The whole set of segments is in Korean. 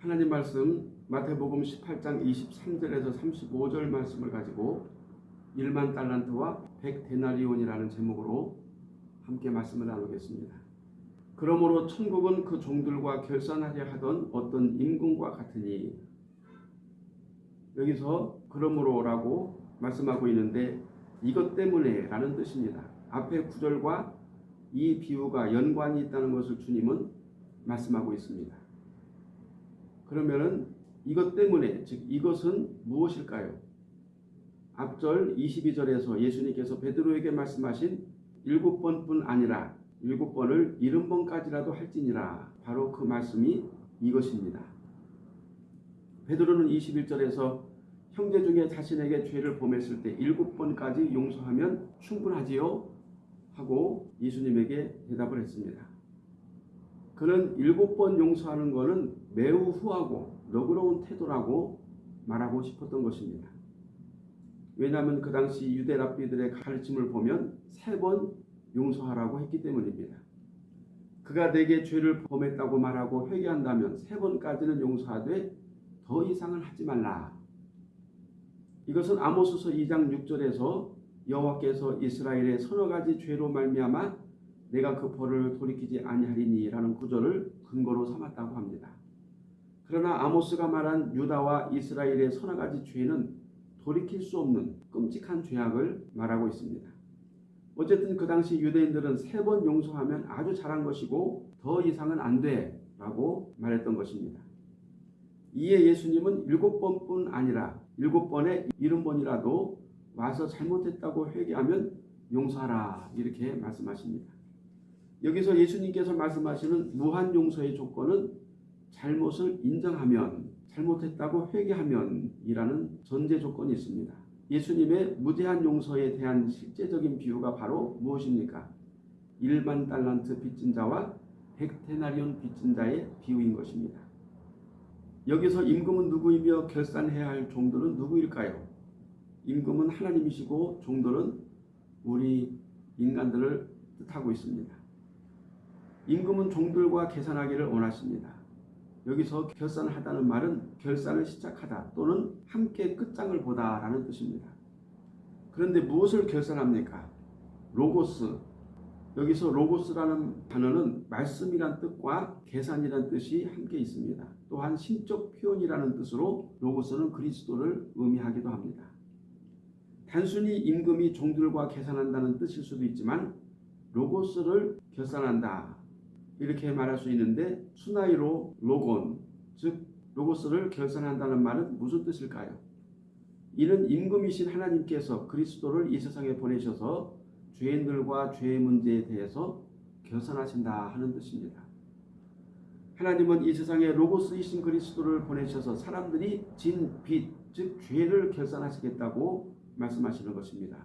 하나님 말씀 마태복음 18장 23절에서 35절 말씀을 가지고 1만 달란트와 100데나리온이라는 제목으로 함께 말씀을 나누겠습니다. 그러므로 천국은 그 종들과 결산하려 하던 어떤 임금과 같으니 여기서 그러므로라고 말씀하고 있는데 이것 때문에 라는 뜻입니다. 앞에 구절과 이 비유가 연관이 있다는 것을 주님은 말씀하고 있습니다. 그러면은 이것 때문에 즉 이것은 무엇일까요? 앞절 22절에서 예수님께서 베드로에게 말씀하신 일곱 번뿐 아니라 일곱 번을 일흔 번까지라도 할지니라 바로 그 말씀이 이것입니다. 베드로는 21절에서 형제 중에 자신에게 죄를 범했을 때 일곱 번까지 용서하면 충분하지요? 하고 예수님에게 대답을 했습니다. 그는 일곱 번 용서하는 것은 매우 후하고 너그러운 태도라고 말하고 싶었던 것입니다. 왜냐하면 그 당시 유대 랍비들의 가르침을 보면 세 번 용서하라고 했기 때문입니다. 그가 내게 죄를 범했다고 말하고 회개한다면 세 번까지는 용서하되 더 이상은 하지 말라. 이것은 아모스서 2장 6절에서 여호와께서 이스라엘의 서너 가지 죄로 말미암아 내가 그 벌을 돌이키지 아니하리니라는 구절을 근거로 삼았다고 합니다. 그러나 아모스가 말한 유다와 이스라엘의 서너 가지 죄는 돌이킬 수 없는 끔찍한 죄악을 말하고 있습니다. 어쨌든 그 당시 유대인들은 세 번 용서하면 아주 잘한 것이고 더 이상은 안 돼 라고 말했던 것입니다. 이에 예수님은 일곱 번뿐 아니라 일곱 번에 일흔 번이라도 와서 잘못했다고 회개하면 용서하라 이렇게 말씀하십니다. 여기서 예수님께서 말씀하시는 무한 용서의 조건은 잘못을 인정하면 잘못했다고 회개하면 이라는 전제 조건이 있습니다. 예수님의 무대한 용서에 대한 실제적인 비유가 바로 무엇입니까? 1만 달란트 빚진 자와 100데나리온 빚진 자의 비유인 것입니다. 여기서 임금은 누구이며 결산해야 할 종들은 누구일까요? 임금은 하나님이시고 종들은 우리 인간들을 뜻하고 있습니다. 임금은 종들과 계산하기를 원하십니다. 여기서 결산하다는 말은 결산을 시작하다 또는 함께 끝장을 보다 라는 뜻입니다. 그런데 무엇을 결산합니까? 로고스. 여기서 로고스라는 단어는 말씀이란 뜻과 계산이란 뜻이 함께 있습니다. 또한 신적 표현이라는 뜻으로 로고스는 그리스도를 의미하기도 합니다. 단순히 임금이 종들과 계산한다는 뜻일 수도 있지만 로고스를 결산한다 이렇게 말할 수 있는데 συναίρω λόγον 즉 로고스를 결산한다는 말은 무슨 뜻일까요? 이는 임금이신 하나님께서 그리스도를 이 세상에 보내셔서 죄인들과 죄의 문제에 대해서 결산하신다 하는 뜻입니다. 하나님은 이 세상에 로고스이신 그리스도를 보내셔서 사람들이 진 빚, 즉 죄를 결산하시겠다고 말씀하시는 것입니다.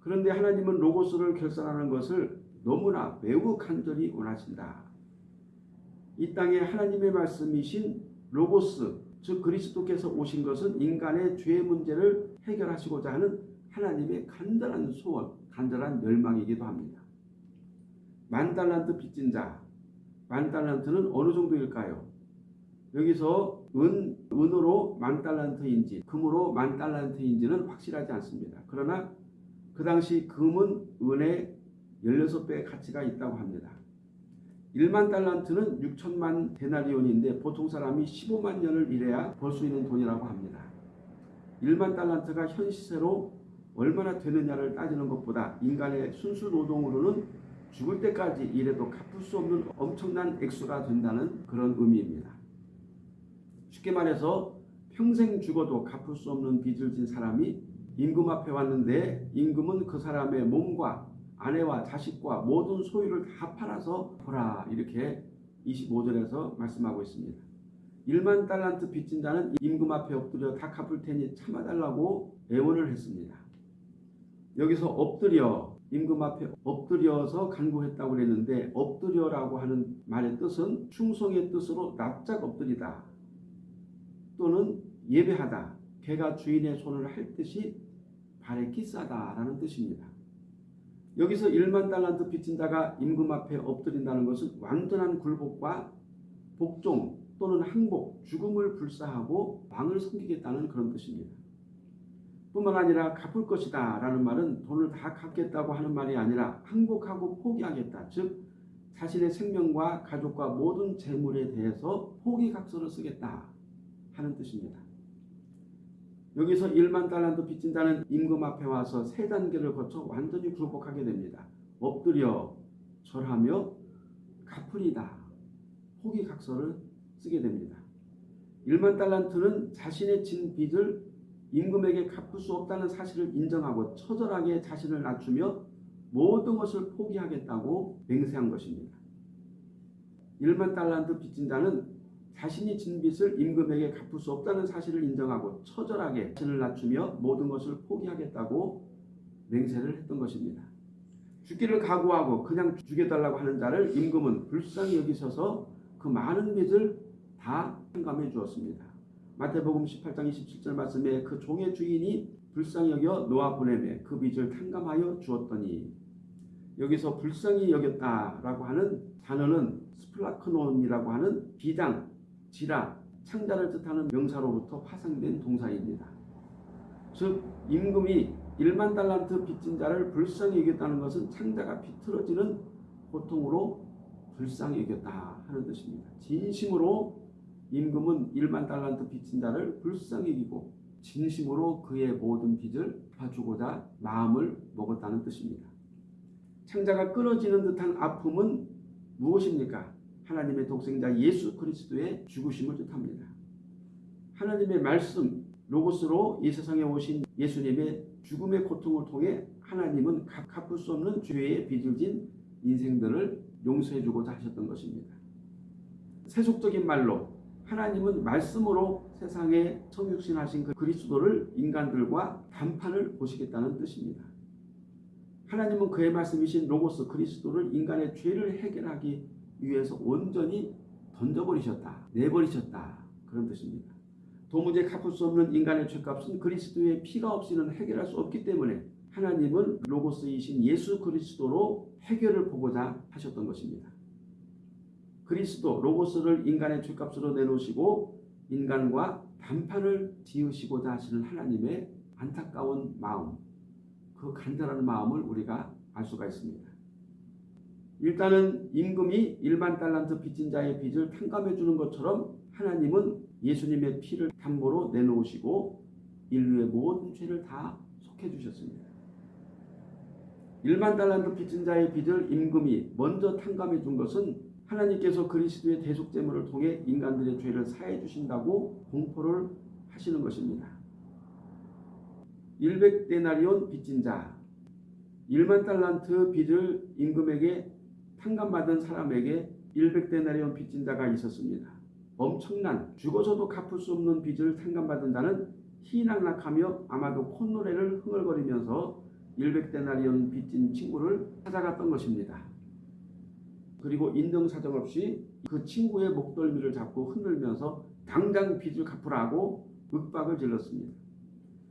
그런데 하나님은 로고스를 결산하는 것을 너무나 매우 간절히 원하신다. 이 땅에 하나님의 말씀이신 로고스, 즉 그리스도께서 오신 것은 인간의 죄 문제를 해결하시고자 하는 하나님의 간절한 소원, 간절한 열망이기도 합니다. 만 달란트 빚진 자, 만 달란트는 어느 정도일까요? 여기서 은, 은으로 만 달란트인지 금으로 만 달란트인지는 확실하지 않습니다. 그러나 그 당시 금은 은의 16배의 가치가 있다고 합니다. 1만 달란트는 6천만 데나리온인데 보통 사람이 15만 년을 일해야 벌 수 있는 돈이라고 합니다. 1만 달란트가 현 시세로 얼마나 되느냐를 따지는 것보다 인간의 순수 노동으로는 죽을 때까지 일해도 갚을 수 없는 엄청난 액수가 된다는 그런 의미입니다. 쉽게 말해서 평생 죽어도 갚을 수 없는 빚을 진 사람이 임금 앞에 왔는데 임금은 그 사람의 몸과 아내와 자식과 모든 소유를 다 팔아서 보라 이렇게 25절에서 말씀하고 있습니다. 1만 달란트 빚진 자는 임금 앞에 엎드려 다 갚을 테니 참아달라고 애원을 했습니다. 여기서 엎드려 임금 앞에 엎드려서 간구했다고 그랬는데 엎드려라고 하는 말의 뜻은 충성의 뜻으로 납작 엎드리다 또는 예배하다 개가 주인의 손을 할 듯이 발에 끼싸다라는 뜻입니다. 여기서 1만 달란트 빚진 자가 임금 앞에 엎드린다는 것은 완전한 굴복과 복종 또는 항복, 죽음을 불사하고 왕을 섬기겠다는 그런 뜻입니다. 뿐만 아니라 갚을 것이다 라는 말은 돈을 다 갚겠다고 하는 말이 아니라 항복하고 포기하겠다. 즉 자신의 생명과 가족과 모든 재물에 대해서 포기각서를 쓰겠다 하는 뜻입니다. 여기서 1만 달란트 빚진 자는 임금 앞에 와서 세 단계를 거쳐 완전히 굴복하게 됩니다. 엎드려 절하며 갚으리다. 포기각서를 쓰게 됩니다. 1만 달란트는 자신의 진 빚을 임금에게 갚을 수 없다는 사실을 인정하고 처절하게 자신을 낮추며 모든 것을 포기하겠다고 맹세한 것입니다. 1만 달란트 빚진 자는 자신이 진 빚을 임금에게 갚을 수 없다는 사실을 인정하고 처절하게 자신을 낮추며 모든 것을 포기하겠다고 맹세를 했던 것입니다. 죽기를 각오하고 그냥 죽여달라고 하는 자를 임금은 불쌍히 여기셔서 그 많은 빚을 다 탕감해 주었습니다. 마태복음 18장 27절 말씀에 그 종의 주인이 불쌍히 여겨 놓아 보내매 그 빚을 탕감하여 주었더니 여기서 불쌍히 여겼다라고 하는 단어는 σπλάγχνον이라고 하는 비장, 지라, 창자를 뜻하는 명사로부터 파생된 동사입니다. 즉 임금이 1만 달란트 빚진 자를 불쌍히 여겼다는 것은 창자가 비틀어지는 고통으로 불쌍히 여겼다 하는 뜻입니다. 진심으로 임금은 1만 달란트 빚진 자를 불쌍히 여기고 진심으로 그의 모든 빚을 갚아주고자 마음을 먹었다는 뜻입니다. 창자가 끊어지는 듯한 아픔은 무엇입니까? 하나님의 독생자 예수 그리스도의 죽으심을 뜻합니다. 하나님의 말씀 로고스로 이 세상에 오신 예수님의 죽음의 고통을 통해 하나님은 갚을 수 없는 죄의 빚을 진 인생들을 용서해 주고자 하셨던 것입니다. 세속적인 말로 하나님은 말씀으로 세상에 성육신하신 그 그리스도를 인간들과 단판을 보시겠다는 뜻입니다. 하나님은 그의 말씀이신 로고스 그리스도를 인간의 죄를 해결하기 위해서 온전히 던져버리셨다. 내버리셨다. 그런 뜻입니다. 도무지 갚을 수 없는 인간의 죄값은 그리스도의 피가 없이는 해결할 수 없기 때문에 하나님은 로고스이신 예수 그리스도로 해결을 보고자 하셨던 것입니다. 그리스도 로고스를 인간의 죄값으로 내놓으시고 인간과 단판을 지으시고자 하시는 하나님의 안타까운 마음, 그 간절한 마음을 우리가 알 수가 있습니다. 일단은 임금이 일반 달란트 빚진 자의 빚을 탕감해 주는 것처럼 하나님은 예수님의 피를 담보로 내놓으시고 인류의 모든 죄를 다 속해 주셨습니다. 1만 달란트 빚진 자의 빚을 임금이 먼저 탕감해 준 것은 하나님께서 그리스도의 대속제물을 통해 인간들의 죄를 사해 주신다고 공포를 하시는 것입니다. 100데나리온 빚진 자 1만 달란트 빚을 임금에게 탕감받은 사람에게 100데나리온 빚진 자가 있었습니다. 엄청난 죽어서도 갚을 수 없는 빚을 탕감받은 자는 희낙낙하며 아마도 콧노래를 흥얼거리면서 100데나리온 빚진 친구를 찾아갔던 것입니다. 그리고 인정사정 없이 그 친구의 목덜미를 잡고 흔들면서 당장 빚을 갚으라고 윽박을 질렀습니다.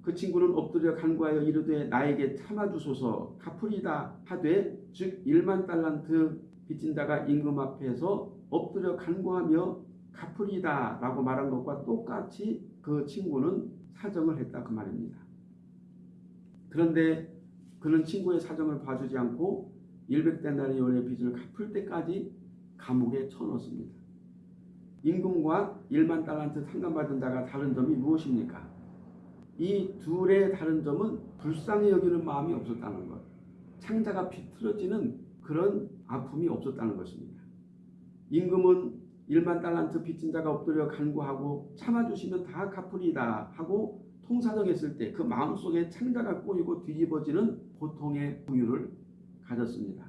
그 친구는 엎드려 간구하여 이르되 나에게 참아주소서 갚으리다 하되 즉 1만 달란트 빚진 자가 임금 앞에서 엎드려 간구하며 갚으리다 라고 말한 것과 똑같이 그 친구는 사정을 했다 그 말입니다. 그런데 그는 친구의 사정을 봐주지 않고 100데나리온의 빚을 갚을 때까지 감옥에 쳐넣습니다. 임금과 1만 달란트 상감받은 자가 다른 점이 무엇입니까? 이 둘의 다른 점은 불쌍히 여기는 마음이 없었다는 것. 창자가 비틀어지는 그런 아픔이 없었다는 것입니다. 임금은 1만 달란트 빚진 자가 엎드려 간구하고 참아주시면 다 갚으리다 하고 통사정했을 때 그 마음속에 창자가 꼬이고 뒤집어지는 고통의 부유를 가졌습니다.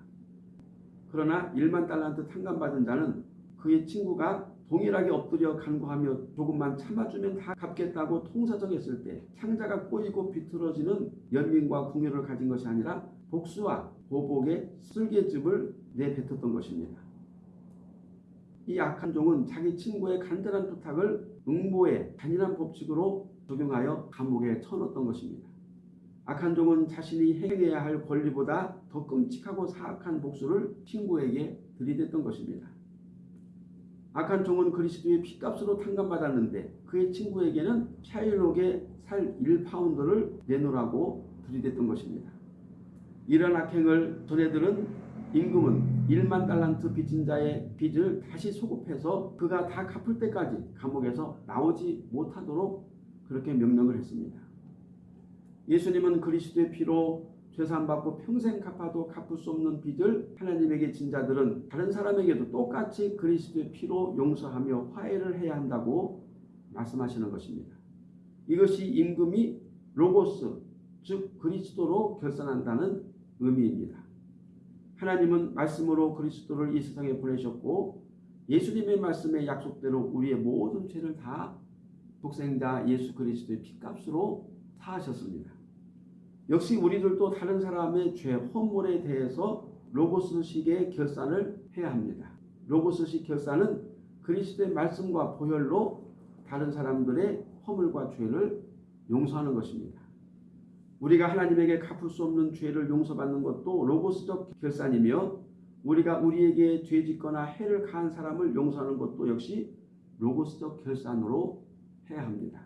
그러나 1만 달란트 탕감받은 자는 그의 친구가 동일하게 엎드려 간구하며 조금만 참아주면 다 갚겠다고 통사정했을 때 창자가 꼬이고 비틀어지는 연민과 궁유를 가진 것이 아니라 복수와 보복의 쓸개즙을 내뱉었던 것입니다. 이 악한 종은 자기 친구의 간절한 부탁을 응보의 잔인한 법칙으로 적용하여 감옥에 쳐넣었던 것입니다. 악한 종은 자신이 행해야 할 권리보다 더 끔찍하고 사악한 복수를 친구에게 들이댔던 것입니다. 악한 종은 그리스도의 피값으로 탕감받았는데 그의 친구에게는 샤일록의 살 1파운드를 내놓으라고 들이댔던 것입니다. 이런 악행을 전해들은 임금은 1만 달란트 빚진 자의 빚을 다시 소급해서 그가 다 갚을 때까지 감옥에서 나오지 못하도록 그렇게 명령을 했습니다. 예수님은 그리스도의 피로 죄사함받고 평생 갚아도 갚을 수 없는 빚을 하나님에게 진 자들은 다른 사람에게도 똑같이 그리스도의 피로 용서하며 화해를 해야 한다고 말씀하시는 것입니다. 이것이 임금이 로고스 즉 그리스도로 결산한다는 의미입니다. 하나님은 말씀으로 그리스도를 이 세상에 보내셨고 예수님의 말씀의 약속대로 우리의 모든 죄를 다 독생자 예수 그리스도의 피값으로 사하셨습니다. 역시 우리들도 다른 사람의 죄, 허물에 대해서 로고스식의 결산을 해야 합니다. 로고스식 결산은 그리스도의 말씀과 보혈로 다른 사람들의 허물과 죄를 용서하는 것입니다. 우리가 하나님에게 갚을 수 없는 죄를 용서받는 것도 로고스적 결산이며 우리가 우리에게 죄 짓거나 해를 가한 사람을 용서하는 것도 역시 로고스적 결산으로 해야 합니다.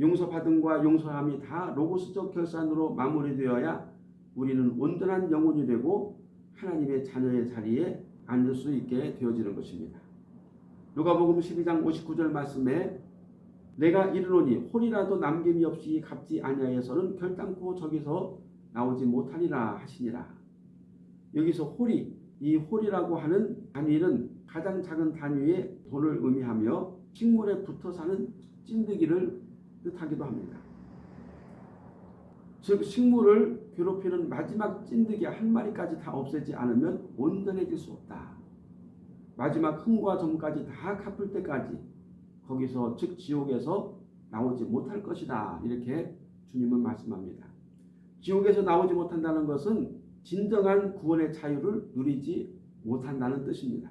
용서받음과 용서함이 다 로고스적 결산으로 마무리되어야 우리는 온전한 영혼이 되고 하나님의 자녀의 자리에 앉을 수 있게 되어지는 것입니다. 누가복음 12장 59절 말씀에 내가 이르노니 홀이라도 남김이 없이 갚지 아니하여서는 결단코 저기서 나오지 못하리라 하시니라. 여기서 홀이 이 홀이라고 하는 단위는 가장 작은 단위의 돈을 의미하며 식물에 붙어 사는 찐득이를 뜻하기도 합니다. 즉 식물을 괴롭히는 마지막 찐득이 한 마리까지 다 없애지 않으면 온전해질 수 없다. 마지막 흥과 점까지 다 갚을 때까지 거기서 즉 지옥에서 나오지 못할 것이다. 이렇게 주님은 말씀합니다. 지옥에서 나오지 못한다는 것은 진정한 구원의 자유를 누리지 못한다는 뜻입니다.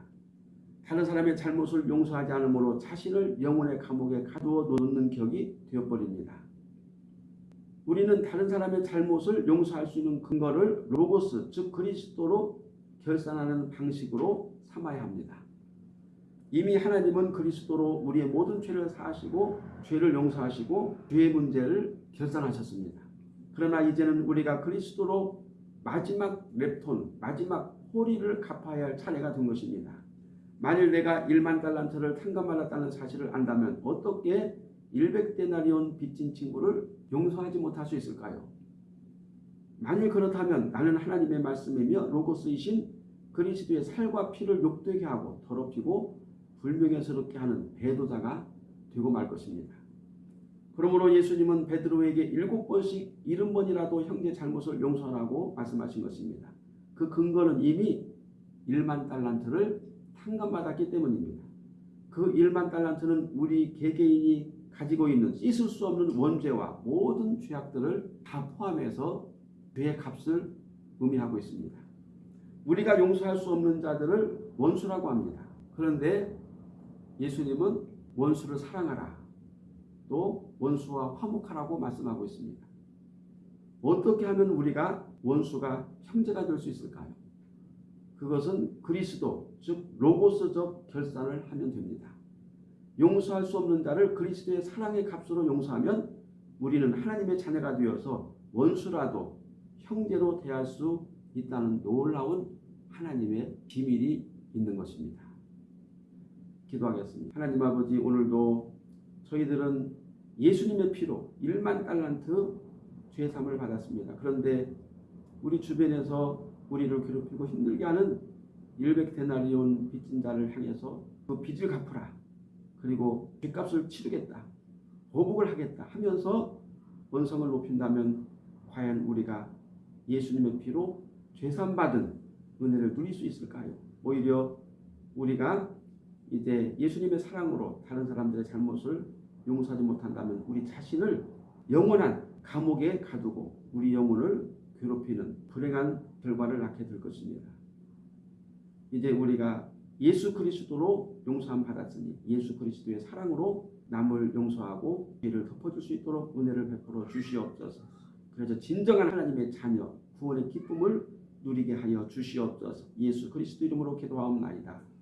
다른 사람의 잘못을 용서하지 않으므로 자신을 영혼의 감옥에 가두어 놓는 격이 되어버립니다. 우리는 다른 사람의 잘못을 용서할 수 있는 근거를 로고스 즉 그리스도로 결산하는 방식으로 삼아야 합니다. 이미 하나님은 그리스도로 우리의 모든 죄를 사하시고 죄를 용서하시고 죄의 문제를 결산하셨습니다. 그러나 이제는 우리가 그리스도로 마지막 랩톤, 마지막 호리를 갚아야 할 차례가 된 것입니다. 만일 내가 1만 달란트를 탕감받았다는 사실을 안다면 어떻게 100데나리온 빚진 친구를 용서하지 못할 수 있을까요? 만일 그렇다면 나는 하나님의 말씀이며 로고스이신 그리스도의 살과 피를 욕되게 하고 더럽히고 불명예스럽게 하는 배도자가 되고 말 것입니다. 그러므로 예수님은 베드로에게 일곱 번씩 일흔 번이라도 형제 잘못을 용서하라고 말씀하신 것입니다. 그 근거는 이미 1만 달란트를 탕감받았기 때문입니다. 그 1만 달란트는 우리 개개인이 가지고 있는 씻을 수 없는 원죄와 모든 죄악들을 다 포함해서 죄의 값을 의미하고 있습니다. 우리가 용서할 수 없는 자들을 원수라고 합니다. 그런데 예수님은 원수를 사랑하라. 또 원수와 화목하라고 말씀하고 있습니다. 어떻게 하면 우리가 원수가 형제가 될 수 있을까요? 그것은 그리스도, 즉 로고스적 결산을 하면 됩니다. 용서할 수 없는 자를 그리스도의 사랑의 값으로 용서하면 우리는 하나님의 자녀가 되어서 원수라도 형제로 대할 수 있다는 놀라운 하나님의 비밀이 있는 것입니다. 기도하겠습니다. 하나님 아버지 오늘도 저희들은 예수님의 피로 1만 달란트 죄삼을 받았습니다. 그런데 우리 주변에서 우리를 괴롭히고 힘들게 하는 100데나리온 빚진 자를 향해서 그 빚을 갚으라. 그리고 빚값을 치르겠다. 보복을 하겠다 하면서 원성을 높인다면 과연 우리가 예수님의 피로 죄산받은 은혜를 누릴 수 있을까요? 오히려 우리가 이제 예수님의 사랑으로 다른 사람들의 잘못을 용서하지 못한다면 우리 자신을 영원한 감옥에 가두고 우리 영혼을 괴롭히는 불행한 결과를 낳게 될 것입니다. 이제 우리가 예수 그리스도로 용서함 받았으니 예수 그리스도의 사랑으로 남을 용서하고 죄를 덮어줄 수 있도록 은혜를 베풀어 주시옵소서. 그래서 진정한 하나님의 자녀 구원의 기쁨을 누리게 하여 주시옵소서. 예수 그리스도 이름으로 기도하옵나이다.